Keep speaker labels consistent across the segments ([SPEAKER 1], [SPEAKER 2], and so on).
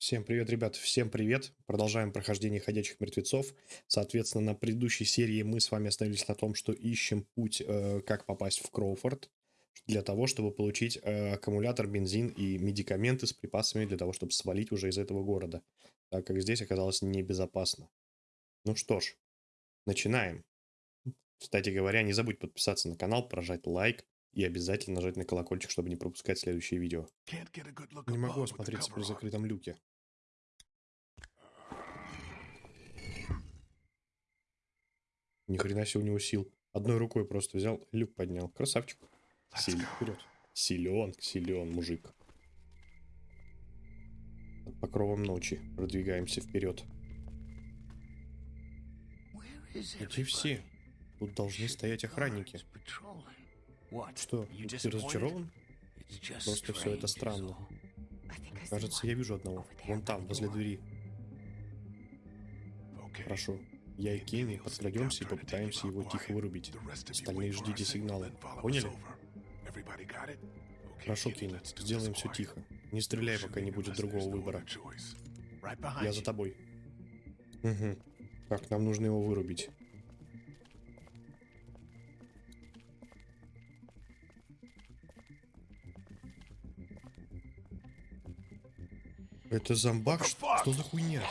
[SPEAKER 1] Всем привет, ребят, всем привет. Продолжаем прохождение ходячих мертвецов. Соответственно, на предыдущей серии мы с вами остановились на том, что ищем путь, э, как попасть в Кроуфорд, для того, чтобы получить э, аккумулятор, бензин и медикаменты с припасами для того, чтобы свалить уже из этого города, так как здесь оказалось небезопасно. Ну что ж, начинаем. Кстати говоря, не забудь подписаться на канал, прожать лайк и обязательно нажать на колокольчик, чтобы не пропускать следующие видео. Не могу осмотреться при закрытом люке. Ни хрена себе у него сил. Одной рукой просто взял, люк поднял. Красавчик. Силен вперед. Силен, силен мужик. Под покровом ночи продвигаемся вперед. Где все? Тут должны стоять охранники. Что, ты разочарован? Просто все это странно. Кажется, я вижу одного. Вон там, возле двери. Хорошо. Я и Кенни подкрадемся и попытаемся его тихо вырубить. Остальные ждите сигнала. Поняли? Хорошо, Кенни. Сделаем все тихо. Не стреляй, пока не будет другого выбора. Я за тобой. Угу. Так, нам нужно его вырубить. Это зомбак? Что, что за хуйня?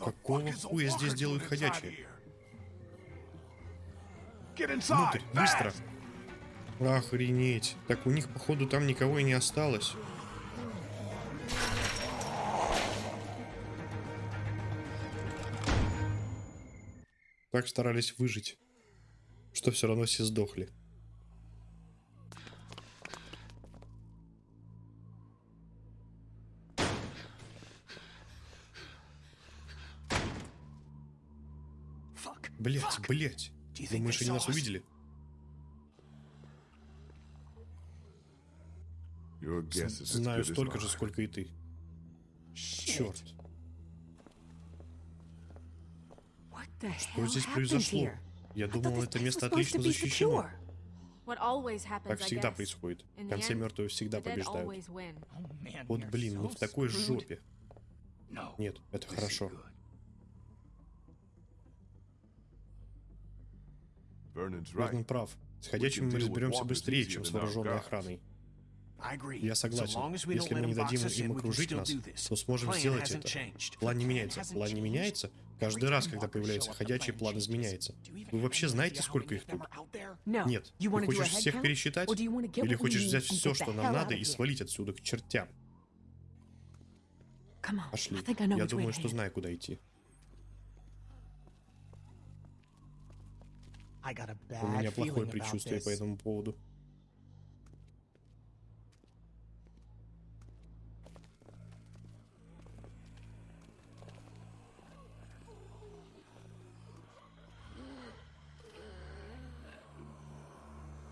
[SPEAKER 1] Какого хуя здесь делают ходячие? Внутрь, быстро! Охренеть. Так у них, походу, там никого и не осталось. Так старались выжить, что все равно все сдохли. Блять. Думаешь, они нас увидели? Знаю столько же, сколько и ты. Черт. Что здесь произошло? Я думал, это место отлично защищено. Так всегда происходит. В конце мертвые всегда побеждают. Вот блин, мы в такой жопе. Нет, это хорошо. Вернон прав. С ходячими мы разберемся быстрее, чем с вооруженной охраной. Я согласен. Если мы не дадим им окружить нас, то сможем сделать это. План не меняется. План не меняется? Каждый раз, когда появляется ходячий, план изменяется. Вы вообще знаете, сколько их тут? Нет. Ты хочешь всех пересчитать? Или хочешь взять все, что нам надо, и свалить отсюда к чертям? Пошли. Я думаю, что знаю, куда идти. У меня плохое предчувствие по этому поводу.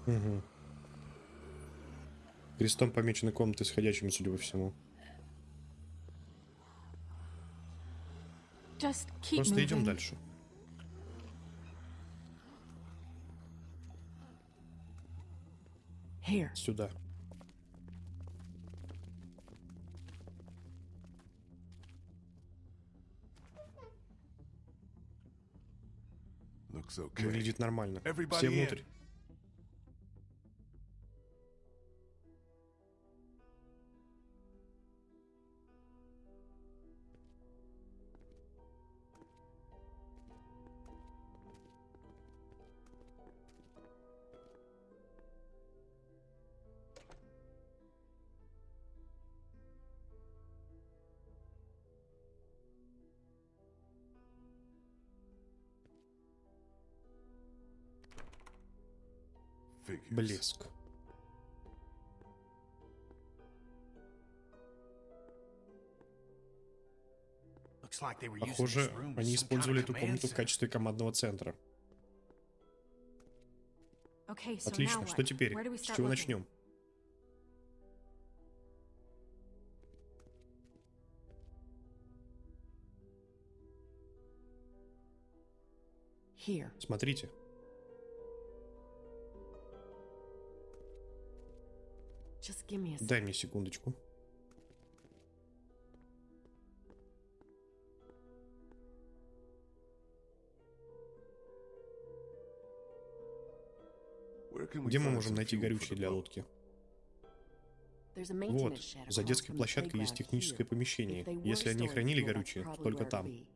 [SPEAKER 1] Угу. Крестом помечены комнаты с ходячими, судя по всему. Просто идем дальше. Сюда. Выглядит нормально. Все внутрь. блеск. Похоже, они использовали эту комнату в качестве командного центра. Отлично, что теперь? С чего начнем? Смотрите.
[SPEAKER 2] Me a
[SPEAKER 1] Дай мне секундочку. Где мы можем найти горючее для лодки? Вот, за детской площадкой есть техническое помещение. Если они хранили горючее, только там.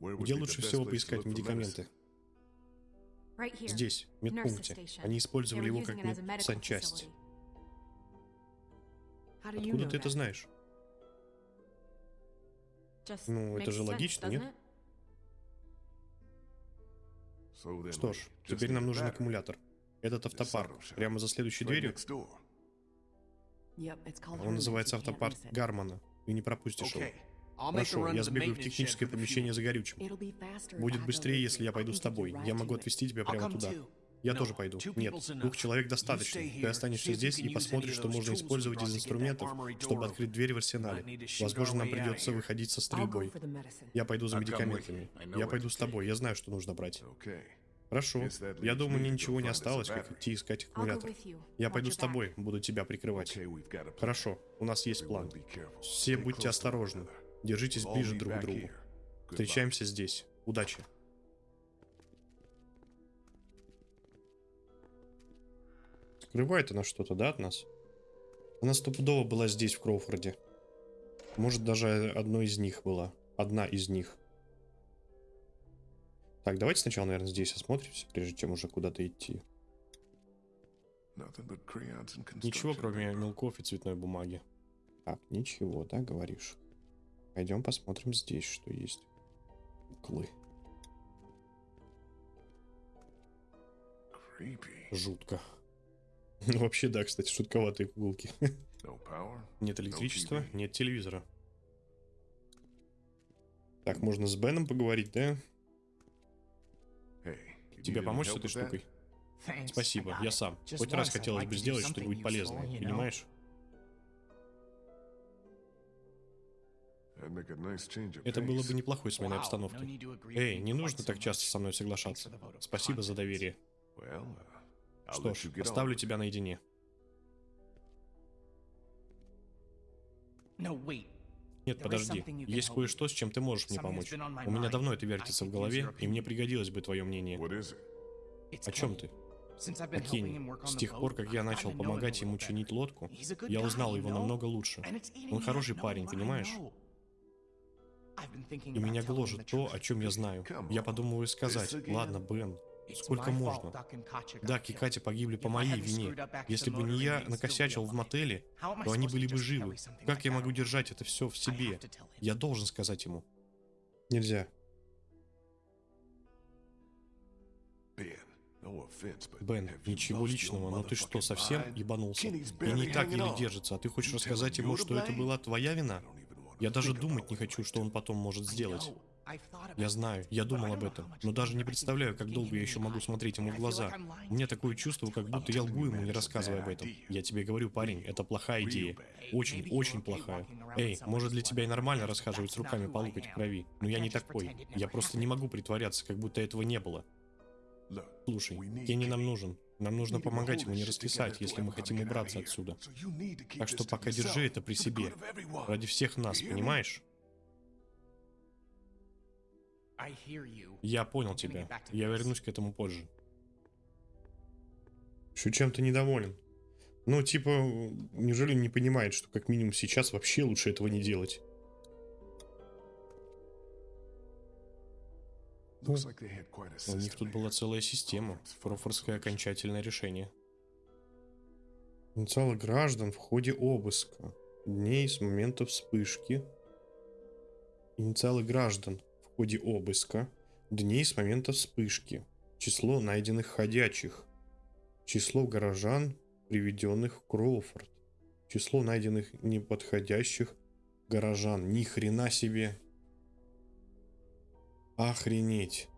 [SPEAKER 1] Где лучше всего поискать медикаменты? Здесь, в медпункте. Они использовали его как медсанчасть. Откуда ты это знаешь? Ну, это же логично, нет? Что ж, теперь нам нужен аккумулятор. Этот автопарк, прямо за следующей дверью, он называется автопарк. Гармана. Ты не пропустишь его.
[SPEAKER 3] Хорошо,
[SPEAKER 1] я сбегаю в техническое помещение за горючим. Будет быстрее, если я пойду с тобой. Я могу отвезти тебя прямо туда. Я тоже пойду. Нет, двух человек достаточно. Ты останешься здесь и посмотришь, что можно использовать из инструментов, чтобы открыть дверь в арсенале. Возможно, нам придется выходить со стрельбой. Я пойду за медикаментами. Я пойду с тобой. Я знаю, что нужно брать. Хорошо. Я думаю, мне ничего не осталось, как идти искать аккумулятор. Я пойду с тобой, буду тебя прикрывать. Хорошо, у нас есть план. Все будьте осторожны. Держитесь ближе друг к другу. Встречаемся здесь. Удачи. Скрывает она что-то, да, от нас? Она стопудово была здесь, в Кроуфорде. Может, даже одной из них была. Одна из них. Так, давайте сначала, наверное, здесь осмотримся, прежде чем уже куда-то идти. Ничего, кроме мелков и цветной бумаги. Так, ничего, да, говоришь? Пойдем посмотрим здесь, что есть. Куклы. Жутко. Ну, вообще, да, кстати, шутковатые куколки. Нет электричества, нет телевизора. Так, можно с Беном поговорить, да? Тебе помочь с этой штукой? Спасибо, я сам. Хоть раз хотелось бы сделать что-нибудь полезное, понимаешь? Это было
[SPEAKER 3] pace.
[SPEAKER 1] бы неплохой сменой обстановки.
[SPEAKER 4] need to agree
[SPEAKER 1] Эй, не нужно так часто со мной соглашаться. Спасибо за доверие.
[SPEAKER 3] Uh,
[SPEAKER 1] Что ж, оставлю тебя наедине.
[SPEAKER 4] No, wait.
[SPEAKER 1] Нет, подожди. Есть кое-что, с чем ты можешь мне
[SPEAKER 4] Something
[SPEAKER 1] помочь.
[SPEAKER 4] that's been on my
[SPEAKER 1] У меня давно это вертится в голове, и мне пригодилось бы твое мнение. О чем ты? О Кенни. С тех пор, как я начал помогать ему чинить лодку, я узнал его намного лучше. Он хороший парень, понимаешь? И меня гложет то, о чем я знаю.
[SPEAKER 3] Come
[SPEAKER 1] Я подумываю сказать, ладно, Бен,
[SPEAKER 4] It's
[SPEAKER 1] сколько можно?
[SPEAKER 4] Duck and Katya got
[SPEAKER 1] Дак и
[SPEAKER 4] killed.
[SPEAKER 1] Катя погибли по моей вине. Если бы не я накосячил в мотеле,
[SPEAKER 4] How am I
[SPEAKER 1] то они
[SPEAKER 4] supposed
[SPEAKER 1] были
[SPEAKER 4] to
[SPEAKER 1] бы живы. Как я могу держать это все в себе? Я должен сказать ему. Нельзя. Бен, ничего личного, но ты что, совсем ебанулся? И не так еле держится, а ты хочешь рассказать ему, что это была твоя вина? Я даже думать не хочу, что он потом может сделать. Я знаю, я думал об этом, но даже не представляю, как долго я еще могу смотреть ему в глаза. У меня такое чувство, как будто я лгу ему, не рассказывая об этом. Я тебе говорю, парень, это плохая идея. Очень, очень плохая. Эй, может для тебя и нормально расхаживать с руками по локоть крови, но я не такой. Я просто не могу притворяться, как будто этого не было. Слушай, Кенни нам нужен. Нам нужно помогать ему не раскисать, если мы хотим убраться отсюда. Так что пока держи это при себе. Ради всех нас, понимаешь? Я понял тебя. Я вернусь к этому позже. Что чем-то недоволен? Ну, типа, неужели не понимает, что как минимум сейчас вообще лучше этого не делать?
[SPEAKER 3] A
[SPEAKER 1] У них тут была целая система. Крофордское окончательное решение. Инициалы граждан в ходе обыска. Дней с момента вспышки. Инициалы граждан в ходе обыска. Дней с момента вспышки. Число найденных ходячих. Число горожан, приведенных в Кроуфорд. Число найденных неподходящих горожан. Ни хрена себе. Охренеть.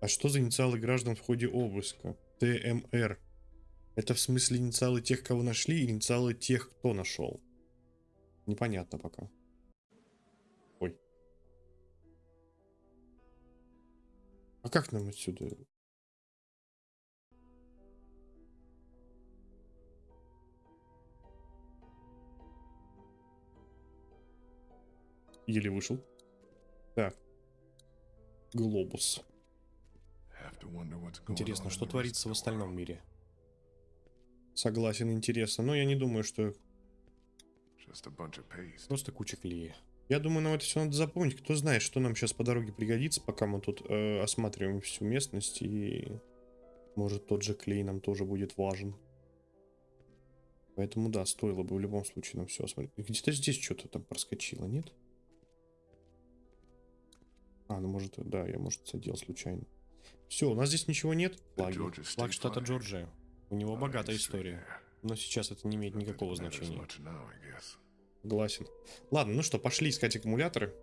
[SPEAKER 1] А что за инициалы граждан в ходе обыска? ТМР. Это в смысле инициалы тех, кого нашли, или инициалы тех, кто нашел? Непонятно пока. Ой. А как нам отсюда? Еле вышел. Так. Глобус. Интересно, что творится в остальном мире? Согласен, интересно. Но я не думаю, что просто куча клея. Я думаю, нам это все надо запомнить. Кто знает, что нам сейчас по дороге пригодится, пока мы тут э, осматриваем всю местность. И может тот же клей нам тоже будет важен. Поэтому да, стоило бы в любом случае нам все осмотреть. Где-то здесь что-то там проскочило, нет? А, ну может, да, я, может, задел случайно. Все, у нас здесь ничего нет. Флаги. Флаг штата. Джорджия. У него богатая история. Но сейчас это не имеет никакого значения. Согласен. Ладно, ну что, пошли искать аккумуляторы.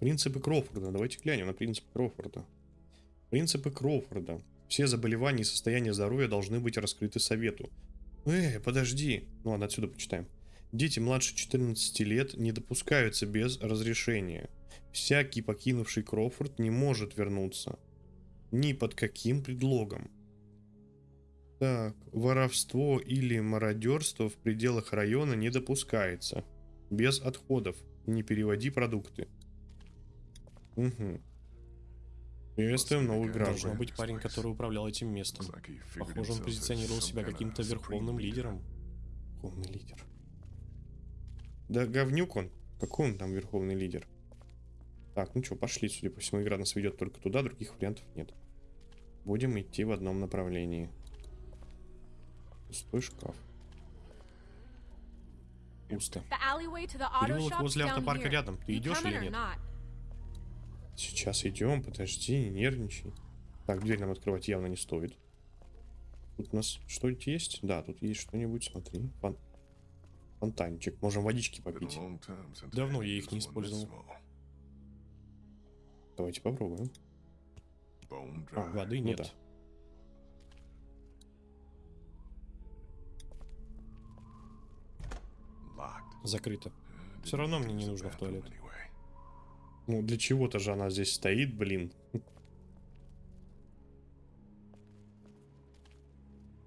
[SPEAKER 1] Принципы Кроуфорда. Давайте глянем на принципы Кроуфорда. Принципы Кроуфорда. Все заболевания и состояния здоровья должны быть раскрыты совету. Эй, подожди. Ну ладно, отсюда почитаем. Дети младше 14 лет не допускаются без разрешения. Всякий, покинувший Кроуфорд, не может вернуться. Ни под каким предлогом. Так, воровство или мародерство в пределах района не допускается. Без отходов. Не переводи продукты. Угу. Приветствуем новых граждан.
[SPEAKER 4] Должно быть парень, который управлял этим местом. Похоже, он позиционировал себя каким-то верховным лидером.
[SPEAKER 1] Верховный лидер. Да говнюк он. Какой он там верховный лидер? Так, ну что, пошли. Судя по всему, игра нас ведет только туда, других вариантов нет. Будем идти в одном направлении. Пустой шкаф. Пусто. Переулок возле автопарка рядом. Ты идешь или нет? Сейчас идем, подожди, не нервничай. Так, дверь нам открывать явно не стоит. Тут у нас что-нибудь есть? Да, тут есть что-нибудь, смотри. Фон... Фонтанчик. Можем водички попить.
[SPEAKER 4] Давно я их не использовал.
[SPEAKER 1] Давайте попробуем. А.
[SPEAKER 4] Воды
[SPEAKER 1] Ну
[SPEAKER 4] нет.
[SPEAKER 1] да.
[SPEAKER 3] Locked.
[SPEAKER 4] Закрыто.
[SPEAKER 3] Didn't
[SPEAKER 4] равно мне не нужно в туалет.
[SPEAKER 1] Ну, для чего-то же она здесь стоит, блин.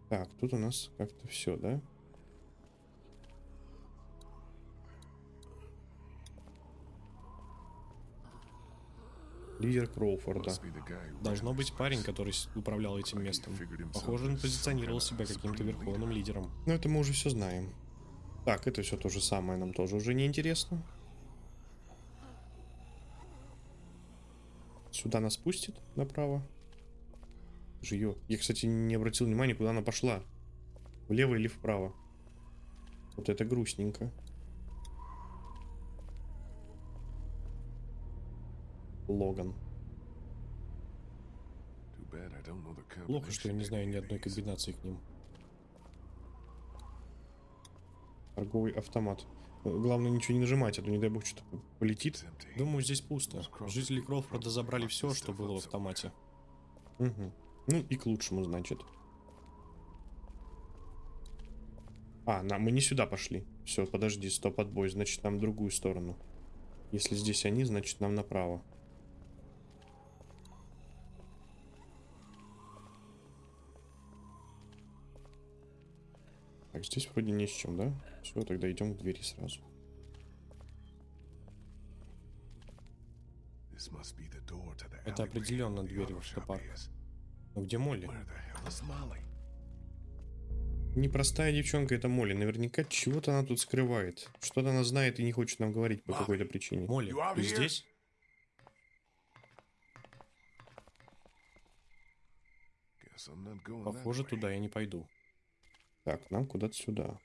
[SPEAKER 1] Так, тут у нас как-то все, да? Лидер Кроуфорда.
[SPEAKER 4] Должно быть парень, который управлял этим местом. Похоже, он позиционировал себя каким-то верховным лидером.
[SPEAKER 1] Ну, это мы уже все знаем. Так, это все то же самое, нам тоже уже не интересно. Сюда нас пустит направо. Жиё. Я, кстати, не обратил внимания, куда она пошла. Влево или вправо. Вот это грустненько. Логан.
[SPEAKER 4] Плохо, что я не знаю ни одной комбинации к ним.
[SPEAKER 1] Торговый автомат. Главное ничего не нажимать, а то не дай бог что-то полетит.
[SPEAKER 4] Думаю, здесь пусто. Жители Кроуфорда забрали все, что было в автомате.
[SPEAKER 1] Мгм. Ну и к лучшему, значит. А, на, мы не сюда пошли. Все, подожди, стоп, отбой. Значит, нам в другую сторону. Если здесь они, значит, нам направо. Так, здесь вроде не с чем, да? Все, тогда идем к двери сразу.
[SPEAKER 4] Это определенно дверь в автопарк. Но где Молли?
[SPEAKER 1] Непростая девчонка это Молли. Наверняка чего-то она тут скрывает. Что-то она знает и не хочет нам говорить по какой-то причине.
[SPEAKER 4] Молли, ты здесь? Похоже, туда я не пойду.
[SPEAKER 1] Так, нам куда-то сюда.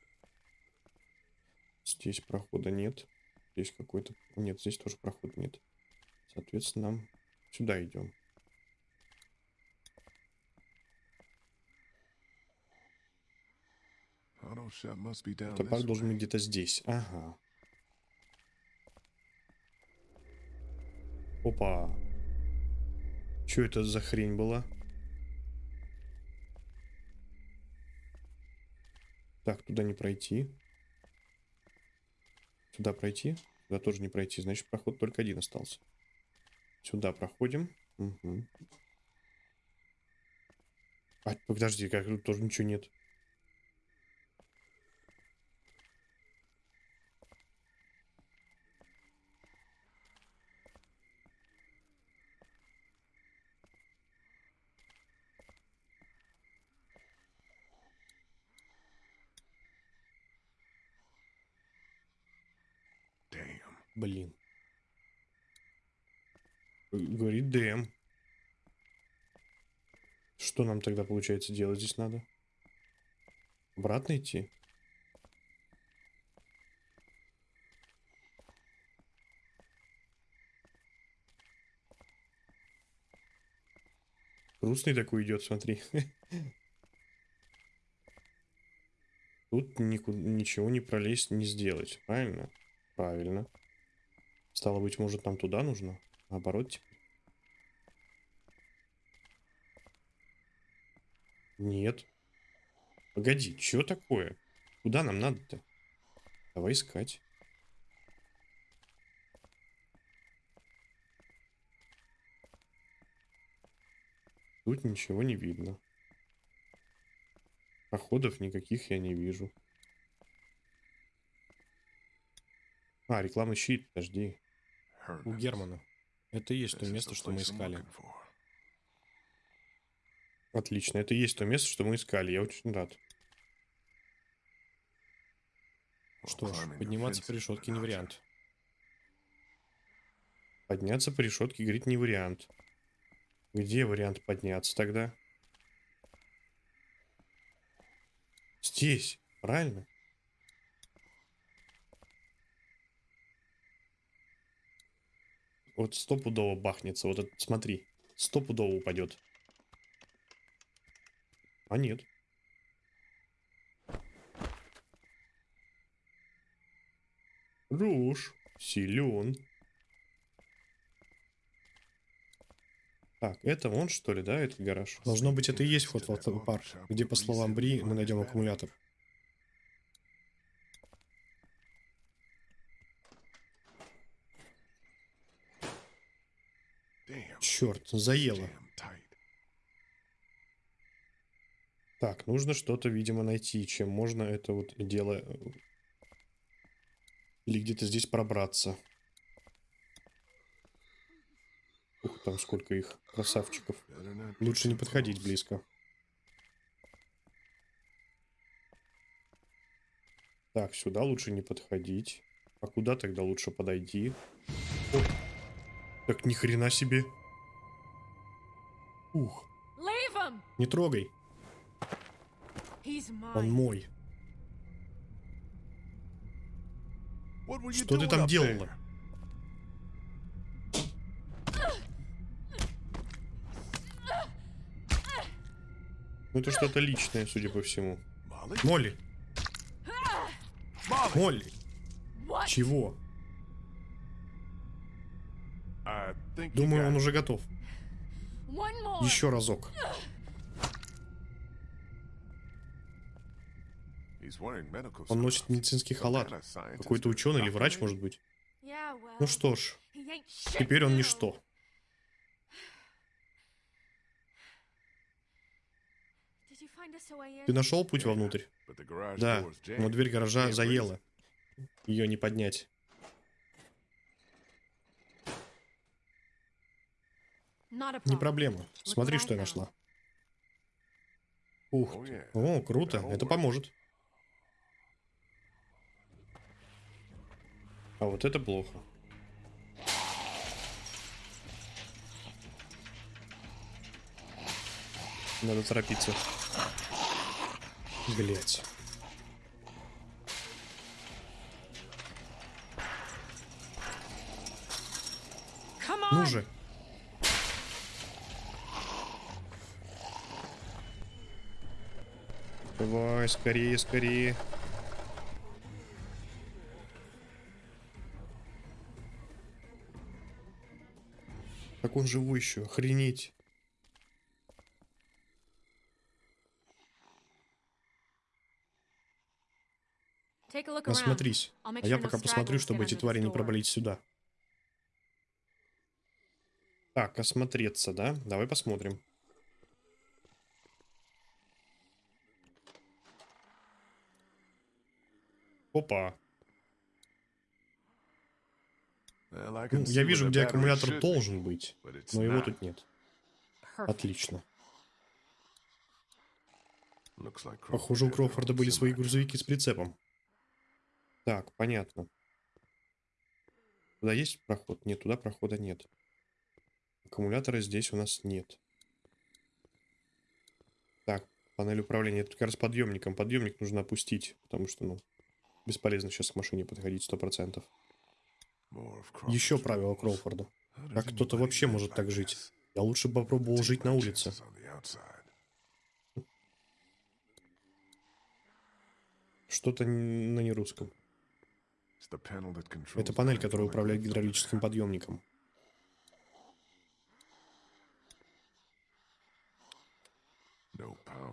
[SPEAKER 1] Здесь прохода нет. Здесь какой-то... Нет, здесь тоже прохода нет. Соответственно, нам сюда идем. Топар
[SPEAKER 3] this
[SPEAKER 1] должен быть где-то здесь. Ага. Опа. Что это за хрень была? Так, туда не пройти. Сюда пройти? Сюда тоже не пройти. Значит, проход только один остался. Сюда проходим. Угу. А, подожди, как тут тоже ничего нет. ДМ. Что нам тогда получается делать здесь надо? Обратно идти? Грустный такой идет, смотри. Тут нику- ничего не пролезть, не сделать, правильно? Правильно. Стало быть, может, нам туда нужно? Наоборот, теперь? Нет. Погоди, что такое? Куда нам надо-то? Давай искать. Тут ничего не видно. Проходов никаких я не вижу. А, рекламный щит, подожди.
[SPEAKER 4] У. Германа. Это и есть то место, что мы искали.
[SPEAKER 1] Отлично, это и есть то место, что мы искали. Я очень рад.
[SPEAKER 4] Что ж, подниматься по решетке не вариант.
[SPEAKER 1] Подняться по решетке, говорит, не вариант. Где вариант подняться тогда? Здесь, правильно? Вот стопудово бахнется. Вот это, смотри. Стопудово упадет. А нет. Руш. Силен. Так, это он, что ли, да, этот гараж?
[SPEAKER 4] Должно быть, это и есть вход в автопарк, где, по словам Бри, мы найдем аккумулятор.
[SPEAKER 1] Черт, заело. Так, нужно что-то, видимо, найти, чем можно это вот дело... э, Или где-то здесь пробраться. Ух, там сколько их, красавчиков. Лучше не подходить близко. Так, сюда лучше не подходить. А куда тогда лучше подойти? Оп. Так ни хрена себе. Ух, не трогай, он мой. Что ты там делала? Ну это что-то личное, судя по всему. Молли! Молли, чего? Думаю, он уже готов. Еще разок. Он носит медицинский халат. Какой-то ученый или врач, может быть. Ну что ж, теперь он ничто. Ты нашел путь вовнутрь? Да, но дверь гаража заела. Ее не поднять. Не проблема. Смотри, что я нашла. Ух ты. О, круто. Это поможет. А вот это плохо. Надо торопиться.
[SPEAKER 5] On.
[SPEAKER 1] Ну же. Давай, скорее, скорее. Так он живой еще, охренеть.
[SPEAKER 5] Make
[SPEAKER 1] А я пока посмотрю, чтобы эти твари не пробрались сюда. Так, осмотреться, да? Давай посмотрим. Опа. Я
[SPEAKER 3] where
[SPEAKER 1] вижу, где аккумулятор должен быть, но его тут нет. Отлично. Похоже, у Кроуфорда были свои грузовики с прицепом. Так, понятно. Туда есть проход? Нет, туда прохода нет. Аккумулятора здесь у нас нет. Так, панель управления. Это как раз подъемником. Подъемник нужно опустить, потому что, ну, бесполезно сейчас к машине подходить сто процентов.
[SPEAKER 3] More of
[SPEAKER 1] Еще правило. Кроуфорда. Как кто-то вообще может так жить? Я лучше попробовал жить на улице. Что-то на нерусском. Это панель, которая управляет гидравлическим подъемником.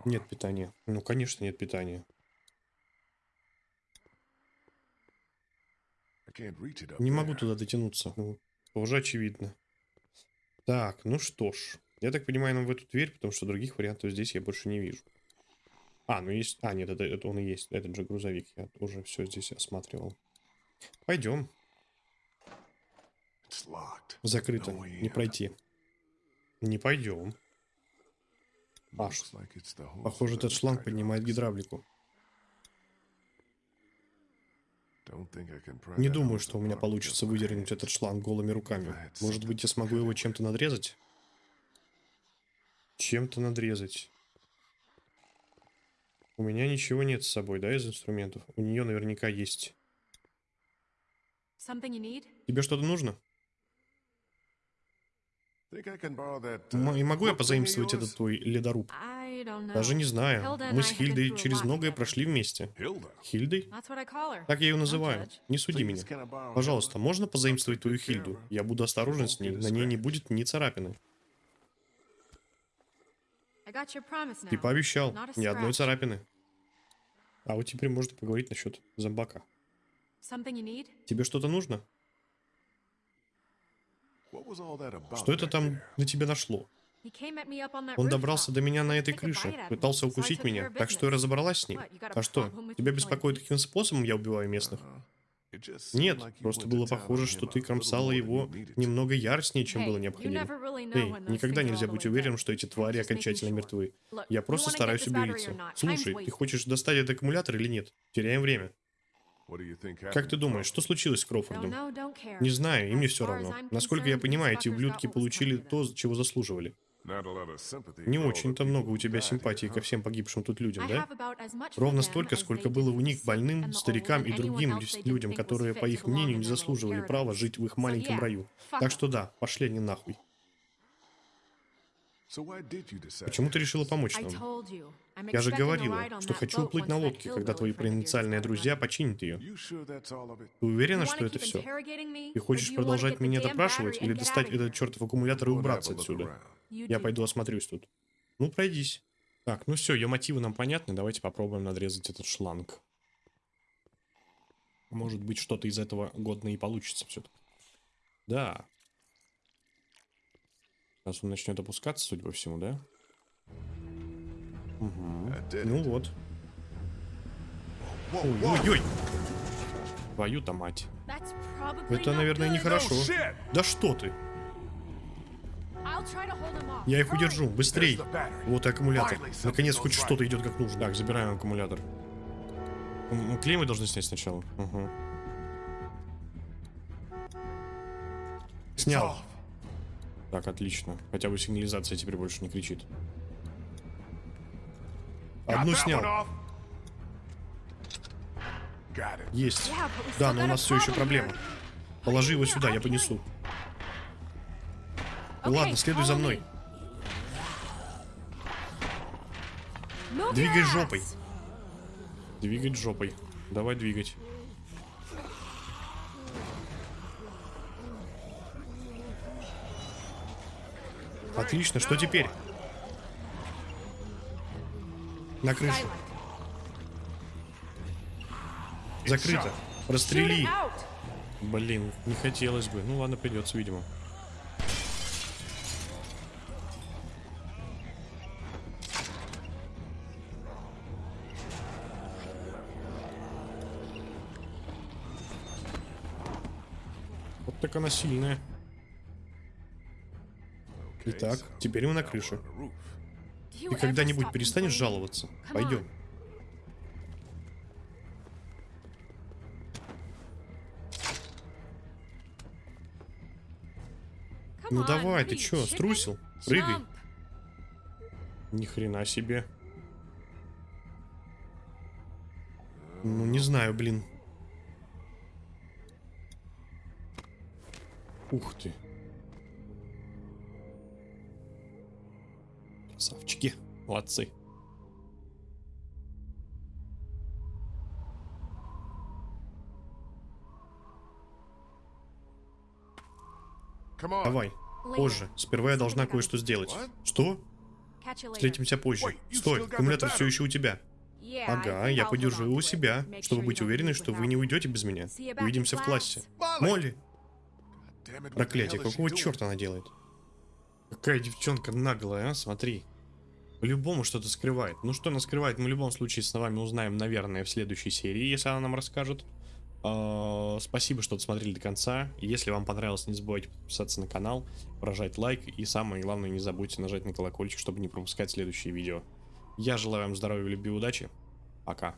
[SPEAKER 1] Нет питания. Ну, конечно, нет питания. Не могу туда дотянуться. Ну, уже очевидно. Так, ну что ж. Я так понимаю, нам в эту дверь, потому что других вариантов здесь я больше не вижу. А, ну есть... А, нет, это, это он и есть. Этот же грузовик. Я уже все здесь осматривал. Пойдем. Закрыто. Не пройти. Не пойдем. А,
[SPEAKER 3] hose
[SPEAKER 1] Похоже, этот шланг поднимает гидравлику. Не думаю, что у меня получится выдернуть этот шланг голыми руками. Может быть, я смогу его чем-то надрезать? Чем-то надрезать. У меня ничего нет с собой, да, из инструментов? У нее наверняка есть. Тебе что-то нужно?
[SPEAKER 3] Uh,
[SPEAKER 1] М- и могу я позаимствовать этот твой ледоруб? Даже не знаю. Мы с Хильдой через многое прошли вместе. Хильдой? Так я ее называю. Не суди меня. Пожалуйста, можно позаимствовать твою Хильду? Я буду осторожен с ней, на ней не будет ни царапины. Ты пообещал, ни одной царапины. А вот теперь можно поговорить насчет зомбака. Тебе что-то нужно? Что это там на тебя нашло? Он добрался до меня на этой крыше, пытался укусить меня, так что я разобралась с ним. А что, тебя беспокоит, каким способом я убиваю местных?
[SPEAKER 3] Seemed
[SPEAKER 1] Нет, просто было похоже, что ты кромсала его немного яростнее, чем было необходимо. Эй, никогда нельзя быть уверенным, что эти твари окончательно мертвы. Я просто стараюсь убедиться. Слушай, ты хочешь достать этот аккумулятор или нет? Теряем время. Как ты думаешь, что случилось с Кроуфордом? Не знаю, и мне все равно. Насколько я понимаю, эти ублюдки получили то, чего заслуживали. Не очень-то много у тебя симпатии ко
[SPEAKER 3] huh?
[SPEAKER 1] всем погибшим тут людям, да? Ровно столько, сколько было у них больным, старикам и другим людям, которые, по их мнению, не заслуживали права жить в их маленьком раю. Так что да, пошли они нахуй. Почему ты решила помочь нам? Я же говорила, что хочу уплыть на лодке, когда твои провинциальные друзья починят ее. Ты уверена, что это все? Ты хочешь продолжать меня допрашивать или достать этот чертов аккумулятор и убраться отсюда? Я пойду осмотрюсь тут. Ну, пройдись. Так, ну все, ее мотивы нам понятны. Давайте попробуем надрезать этот шланг. Может быть, что-то из этого годно и получится все-таки. Да. Сейчас он начнет опускаться, судя по всему, да? Угу. Ну вот.
[SPEAKER 3] Whoa,
[SPEAKER 1] Ой,
[SPEAKER 3] whoa.
[SPEAKER 1] ой, ой. Твою-то мать. Это, наверное, нехорошо.
[SPEAKER 3] Oh!
[SPEAKER 1] Да что ты? Я их удержу. Быстрей. Вот и аккумулятор. Наконец, хоть что-то идет как нужно. Так, забираем аккумулятор. М, м, Клей мы должны снять сначала. Угу. Снял. Так, отлично. Хотя бы сигнализация теперь больше не кричит. Одну снял. Есть. Да, но у нас все еще проблема. Положи его сюда, я понесу. Ну ладно, следуй за мной.
[SPEAKER 5] Move
[SPEAKER 1] Двигай жопой. Двигать жопой. Давай двигать. Отлично, что теперь? На крышу.
[SPEAKER 5] Закрыто.
[SPEAKER 6] Out.
[SPEAKER 1] Блин, не хотелось бы. Ну ладно, придется, видимо. Вот так она сильная.
[SPEAKER 5] Итак, теперь мы на крыше. Ты когда-нибудь перестанешь жаловаться? Пойдем. Ну давай, ты чё, струсил? Прыгай.
[SPEAKER 1] Ни хрена себе.
[SPEAKER 5] Ну, не знаю, блин.
[SPEAKER 1] Ух ты. Красавчики. Молодцы.
[SPEAKER 5] Давай, позже. Сперва я должна кое-что сделать. Что? Встретимся позже. Стой, аккумулятор все еще у тебя. Ага, я подержу его у себя, чтобы быть уверенной, что вы не уйдете без меня. Увидимся в классе. Молли! Проклятие, какого черта она делает?
[SPEAKER 1] Какая девчонка наглая, а? Смотри. По-любому что-то скрывает. Ну что она скрывает, мы в любом случае с вами узнаем, наверное, в следующей серии, если она нам расскажет. А, Спасибо, что досмотрели до конца. Если вам понравилось, не забывайте подписаться на канал, прожать лайк и самое главное, не забудьте нажать на колокольчик, чтобы не пропускать следующие видео. Я желаю вам здоровья, любви и удачи. Пока.